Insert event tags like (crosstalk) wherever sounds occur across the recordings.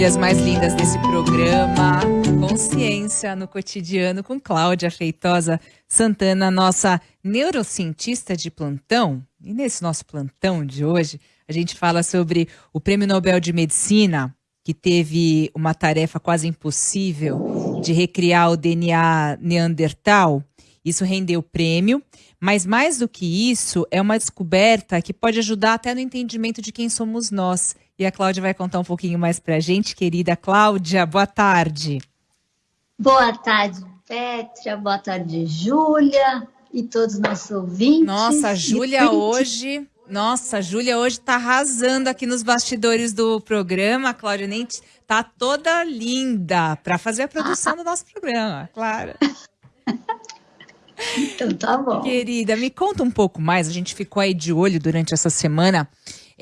trilhas mais lindas desse programa. Consciência no cotidiano com Cláudia Feitosa Santana, nossa neurocientista de plantão. E nesse nosso plantão de hoje, a gente fala sobre o Prêmio Nobel de Medicina, que teve uma tarefa quase impossível de recriar o DNA Neandertal. Isso rendeu prêmio, mas mais do que isso, é uma descoberta que pode ajudar até no entendimento de quem somos nós e a Cláudia vai contar um pouquinho mais para a gente. Querida Cláudia, boa tarde. Boa tarde, Petra. Boa tarde, Júlia e todos os nossos ouvintes. Nossa, Júlia hoje... Nossa, Júlia hoje está arrasando aqui nos bastidores do programa. A Cláudia nem tá toda linda para fazer a produção do nosso programa, claro. (laughs) Então tá bom. Querida, me conta um pouco mais. A gente ficou aí de olho durante essa semana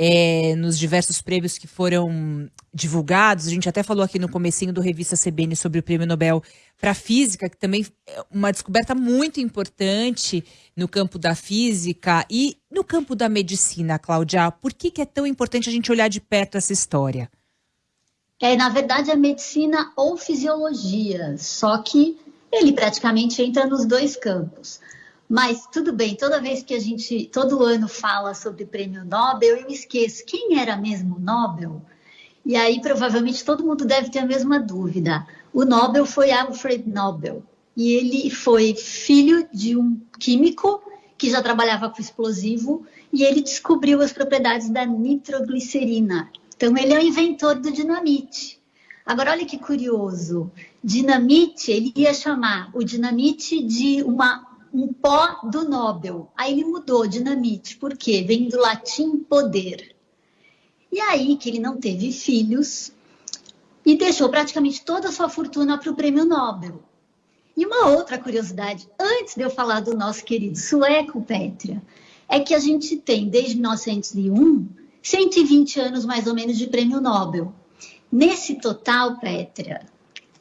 é, nos diversos prêmios que foram divulgados. A gente até falou aqui no comecinho do Revista CBN sobre o Prêmio Nobel para Física, que também é uma descoberta muito importante no campo da física e no campo da medicina, Cláudia. Por que, que é tão importante a gente olhar de perto essa história? É, na verdade, é medicina ou fisiologia, só que ele praticamente entra nos dois campos. Mas tudo bem, toda vez que a gente, todo ano fala sobre prêmio Nobel, eu esqueço quem era mesmo Nobel. E aí provavelmente todo mundo deve ter a mesma dúvida. O Nobel foi Alfred Nobel. E ele foi filho de um químico que já trabalhava com explosivo e ele descobriu as propriedades da nitroglicerina. Então ele é o inventor do dinamite. Agora olha que curioso, dinamite, ele ia chamar o dinamite de uma um pó do Nobel. Aí ele mudou dinamite, porque vem do latim poder. E aí que ele não teve filhos e deixou praticamente toda a sua fortuna para o prêmio Nobel. E uma outra curiosidade, antes de eu falar do nosso querido sueco, Pétria, é que a gente tem, desde 1901, 120 anos mais ou menos de prêmio Nobel. Nesse total, Pétria,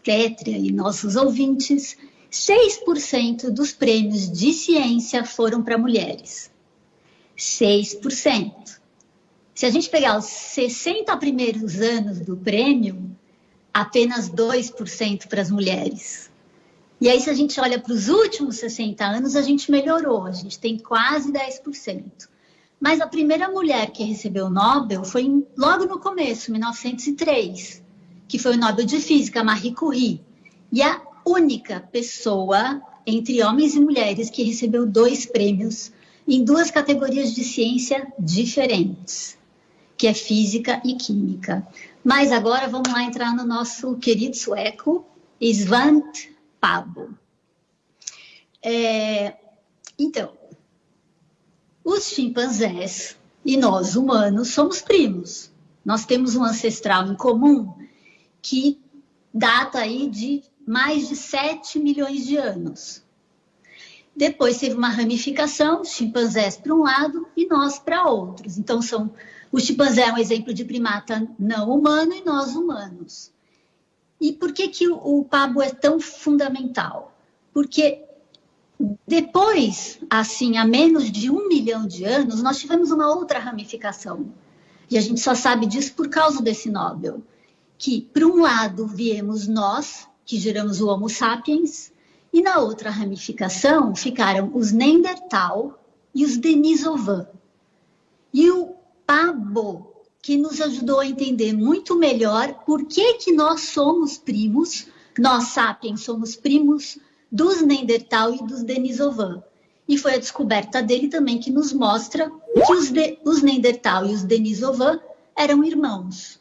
Pétria e nossos ouvintes, 6% dos prêmios de ciência foram para mulheres. 6%. Se a gente pegar os 60 primeiros anos do prêmio, apenas 2% para as mulheres. E aí, se a gente olha para os últimos 60 anos, a gente melhorou, a gente tem quase 10%. Mas a primeira mulher que recebeu o Nobel foi logo no começo, 1903, que foi o Nobel de Física, Marie Curie. E a única pessoa entre homens e mulheres que recebeu dois prêmios em duas categorias de ciência diferentes, que é física e química. Mas agora vamos lá entrar no nosso querido sueco, Svante Pabo. É, então, os chimpanzés e nós, humanos, somos primos. Nós temos um ancestral em comum que data aí de mais de 7 milhões de anos. Depois teve uma ramificação, chimpanzés para um lado e nós para outros. Então, são, o chimpanzé é um exemplo de primata não humano e nós humanos. E por que, que o, o pabo é tão fundamental? Porque depois, assim, há menos de um milhão de anos, nós tivemos uma outra ramificação. E a gente só sabe disso por causa desse Nobel. Que, por um lado, viemos nós, que geramos o Homo sapiens, e na outra ramificação ficaram os Neandertal e os Denisovan. E o Pabo, que nos ajudou a entender muito melhor por que, que nós somos primos, nós sapiens somos primos dos Neandertal e dos Denisovan. E foi a descoberta dele também que nos mostra que os, de, os Neandertal e os Denisovan eram irmãos.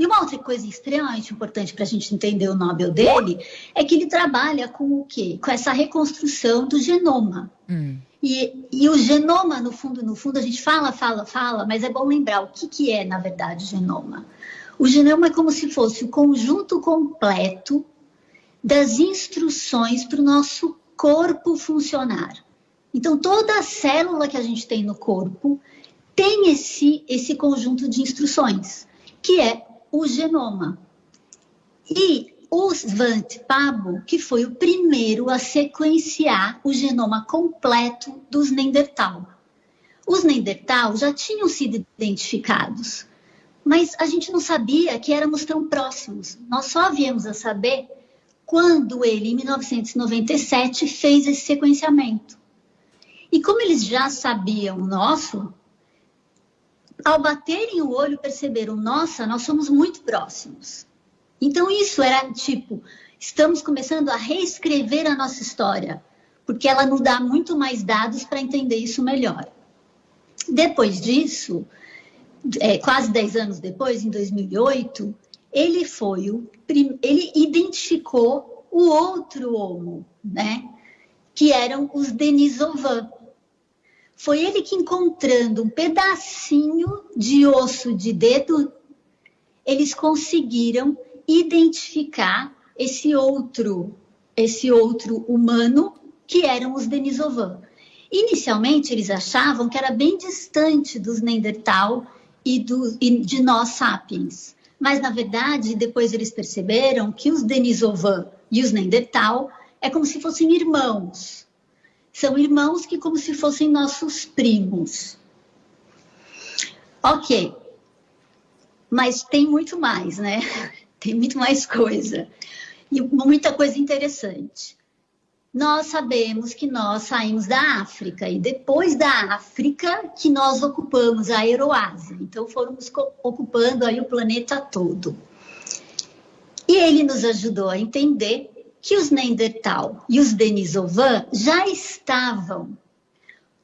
E uma outra coisa extremamente importante para a gente entender o Nobel dele é que ele trabalha com o quê? Com essa reconstrução do genoma. Hum. E, e, o genoma, no fundo, no fundo, a gente fala, fala, fala, mas é bom lembrar o que, que é, na verdade, o genoma. O genoma é como se fosse o conjunto completo das instruções para o nosso corpo funcionar. Então, toda célula que a gente tem no corpo tem esse, esse conjunto de instruções, que é o genoma. E o Svante Pabo, que foi o primeiro a sequenciar o genoma completo dos Neandertal. Os Neandertal já tinham sido identificados, Mas a gente não sabia que éramos tão próximos. Nós só viemos a saber quando ele, em 1997, fez esse sequenciamento. E como eles já sabiam o nosso, ao baterem o olho, perceberam: nossa, nós somos muito próximos. Então, isso era tipo: estamos começando a reescrever a nossa história, porque ela nos dá muito mais dados para entender isso melhor. Depois disso, é, quase 10 anos depois, em 2008, ele foi o ele identificou o outro homo, né? Que eram os Denisovans. Foi ele que encontrando um pedacinho de osso de dedo, eles conseguiram identificar esse outro, esse outro humano que eram os Denisovans. Inicialmente eles achavam que era bem distante dos Neandertal e, do, e de nós sapiens. Mas, na verdade, depois eles perceberam que os Denisovan e os Neandertal é como se fossem irmãos. São irmãos que como se fossem nossos primos. Ok. Mas tem muito mais, né? (laughs) Tem muito mais coisa. E muita coisa interessante nós sabemos que nós saímos da África e depois da África que nós ocupamos a Euroásia. Então fomos ocupando aí o planeta todo. E ele nos ajudou a entender que os Neandertal e os Denisovan já estavam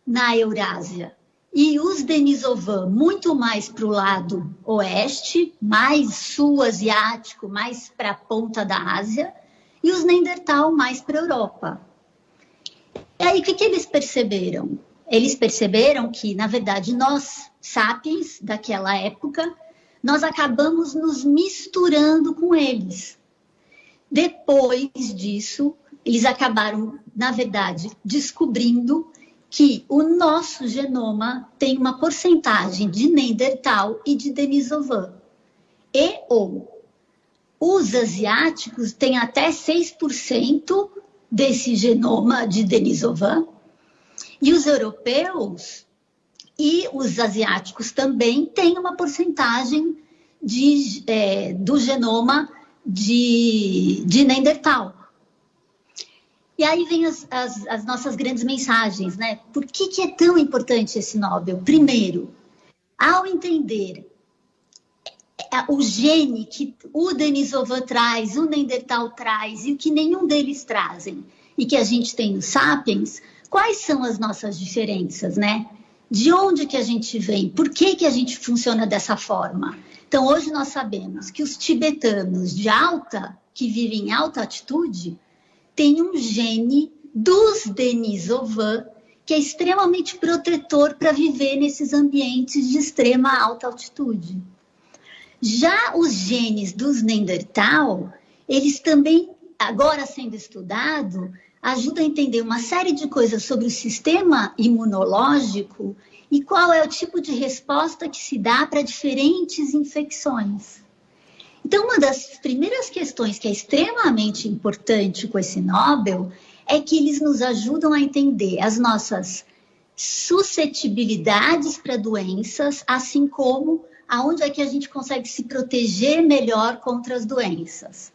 na Eurásia. E os Denisovan muito mais para o lado oeste, mais sul asiático, mais para a ponta da Ásia, e os Neandertal mais para a Europa. E aí, o que, que eles perceberam? Eles perceberam que, na verdade, nós, sapiens daquela época, nós acabamos nos misturando com eles. Depois disso, eles acabaram, na verdade, descobrindo que o nosso genoma tem uma porcentagem de Neandertal e de Denisovan. E ou os asiáticos têm até 6% desse genoma de Denisovan. E os europeus e os asiáticos também têm uma porcentagem de, é, do genoma de, de Neandertal. E aí vem as, as, as, nossas grandes mensagens, né? Por que, que é tão importante esse Nobel? Primeiro, ao entender é, o gene que o Denisova traz, o Neandertal traz e o que nenhum deles trazem e que a gente tem nos sapiens, quais são as nossas diferenças, né? De onde que a gente vem? Por que que a gente funciona dessa forma? Então hoje nós sabemos que os tibetanos de alta, que vivem em alta altitude, têm um gene dos Denisovan que é extremamente protetor para viver nesses ambientes de extrema alta altitude. Já os genes dos Neandertal, eles também, agora sendo estudado, ajudam a entender uma série de coisas sobre o sistema imunológico e qual é o tipo de resposta que se dá para diferentes infecções. Então, uma das primeiras questões que é extremamente importante com esse Nobel é que eles nos ajudam a entender as nossas suscetibilidades para doenças, assim como aonde é que a gente consegue se proteger melhor contra as doenças.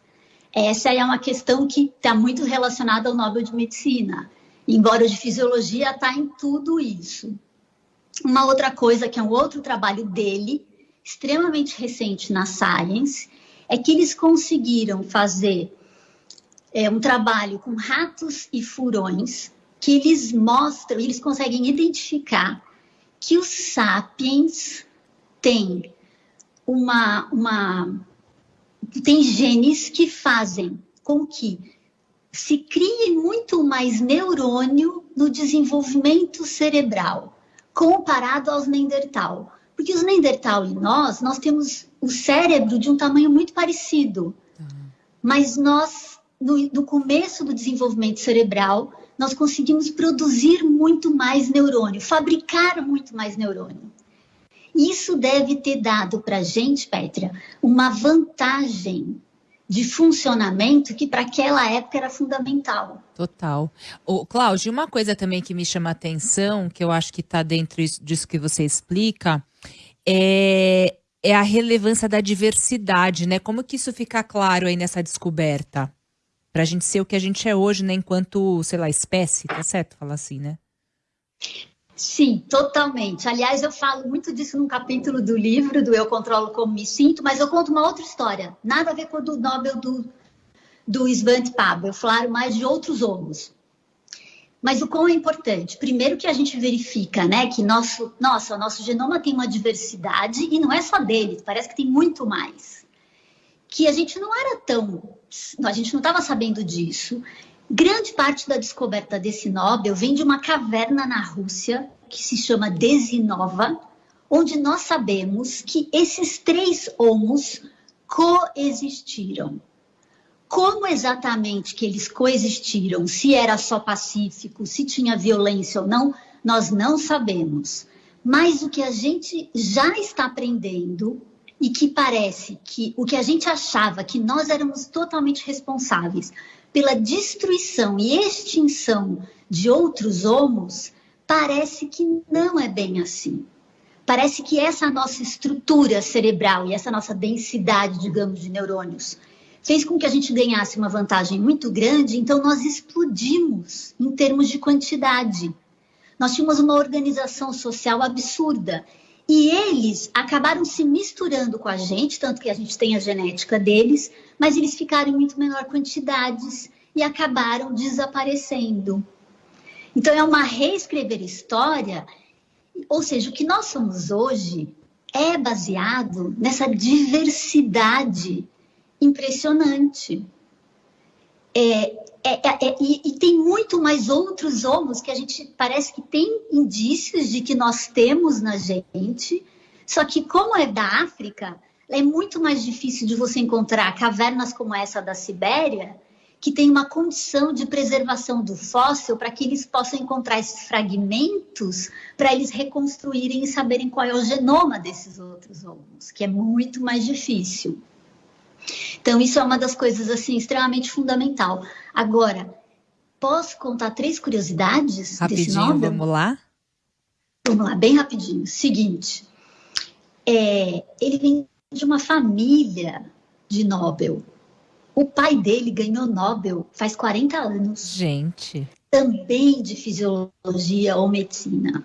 Essa é uma questão que está muito relacionada ao Nobel de Medicina, embora o de Fisiologia está em tudo isso. Uma outra coisa, que é um outro trabalho dele, extremamente recente na Science, é que eles conseguiram fazer é, um trabalho com ratos e furões, que eles mostram, eles conseguem identificar que os sapiens tem uma, uma tem genes que fazem com que se crie muito mais neurônio no desenvolvimento cerebral, comparado aos Neandertal. Porque os Neandertal e nós, nós temos o cérebro de um tamanho muito parecido. Uhum. Mas nós, no, no começo do desenvolvimento cerebral, nós conseguimos produzir muito mais neurônio, fabricar muito mais neurônio. Isso deve ter dado para a gente, Petra, uma vantagem de funcionamento que para aquela época era fundamental. Total. O Cláudio, uma coisa também que me chama a atenção, que eu acho que está dentro disso que você explica, é é a relevância da diversidade, né? Como que isso fica claro aí nessa descoberta? Pra gente ser o que a gente é hoje, né? Enquanto, sei lá, espécie, tá certo falar assim, né? Sim, totalmente. Aliás, eu falo muito disso num capítulo do livro, do Eu Controlo Como Me Sinto, mas eu conto uma outra história, nada a ver com o do Nobel do, do Svante Pabo. Eu falo mais de outros homos. Mas o quão é importante? Primeiro que a gente verifica, né, que nosso, nossa, nosso genoma tem uma diversidade e não é só dele, parece que tem muito mais. Que a gente não era tão, a gente não estava sabendo disso. Grande parte da descoberta desse Nobel vem de uma caverna na Rússia que se chama Desinova, onde nós sabemos que esses três homos coexistiram. Como exatamente que eles coexistiram, se era só pacífico, se tinha violência ou não, nós não sabemos. Mas o que a gente já está aprendendo e que parece que o que a gente achava que nós éramos totalmente responsáveis pela destruição e extinção de outros homos, parece que não é bem assim. Parece que essa nossa estrutura cerebral e essa nossa densidade, digamos, de neurônios fez com que a gente ganhasse uma vantagem muito grande, então nós explodimos em termos de quantidade. Nós tínhamos uma organização social absurda. E eles acabaram se misturando com a gente, tanto que a gente tem a genética deles, mas eles ficaram em muito menor quantidades e acabaram desaparecendo. Então é uma reescrever história, ou seja, o que nós somos hoje é baseado nessa diversidade impressionante. É, é, é, é, e, e, tem muito mais outros homos que a gente parece que tem indícios de que nós temos na gente, só que como é da África, é muito mais difícil de você encontrar cavernas como essa da Sibéria, que tem uma condição de preservação do fóssil para que eles possam encontrar esses fragmentos para eles reconstruírem e saberem qual é o genoma desses outros homos, que é muito mais difícil. Então, isso é uma das coisas, assim, extremamente fundamental. Agora, posso contar três curiosidades rapidinho, desse vamos lá? Vamos lá, bem rapidinho. Seguinte, é, ele vem de uma família de Nobel. O pai dele ganhou Nobel faz 40 anos. Gente. Também de fisiologia ou medicina.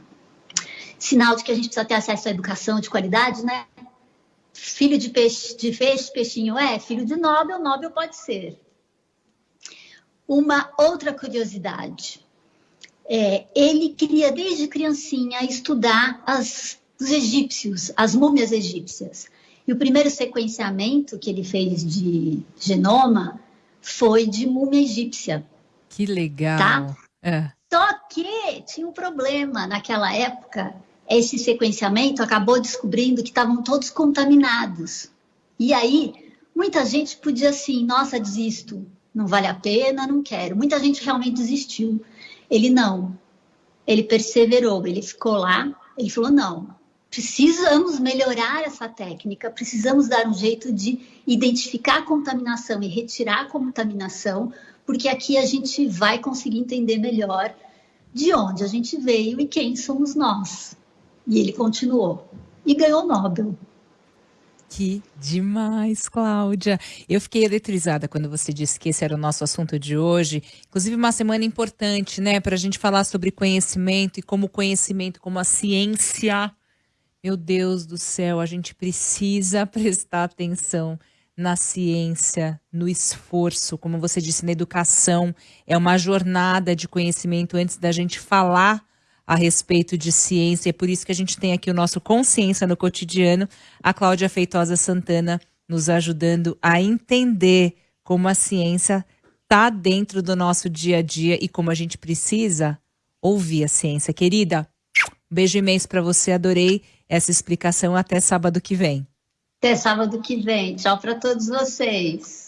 Sinal de que a gente precisa ter acesso à educação de qualidade, né? Filho de peixe, de peixe, peixinho é, filho de Nobel, Nobel pode ser. Uma outra curiosidade. É, ele queria desde criancinha estudar as, os egípcios, as múmias egípcias. E o primeiro sequenciamento que ele fez de genoma foi de múmia egípcia. Que legal. Tá? É. Só que tinha um problema naquela época esse sequenciamento acabou descobrindo que estavam todos contaminados. E aí, muita gente podia assim, nossa, desisto, não vale a pena, não quero. Muita gente realmente desistiu. Ele não. Ele perseverou, ele ficou lá, ele falou: não, precisamos melhorar essa técnica, precisamos dar um jeito de identificar a contaminação e retirar a contaminação, porque aqui a gente vai conseguir entender melhor de onde a gente veio e quem somos nós. E ele continuou. E ganhou o Nobel. Que demais, Cláudia. Eu fiquei eletrizada quando você disse que esse era o nosso assunto de hoje. Inclusive, uma semana importante, né, para a gente falar sobre conhecimento e como conhecimento, como a ciência. Meu Deus do céu, a gente precisa prestar atenção na ciência, no esforço, como você disse, na educação. É uma jornada de conhecimento antes da gente falar a respeito de ciência. É por isso que a gente tem aqui o nosso Consciência no Cotidiano, a Cláudia Feitosa Santana nos ajudando a entender como a ciência está dentro do nosso dia a dia e como a gente precisa ouvir a ciência. Querida, beijo imenso para você, adorei essa explicação. Até sábado que vem. Até sábado que vem. Tchau para todos vocês.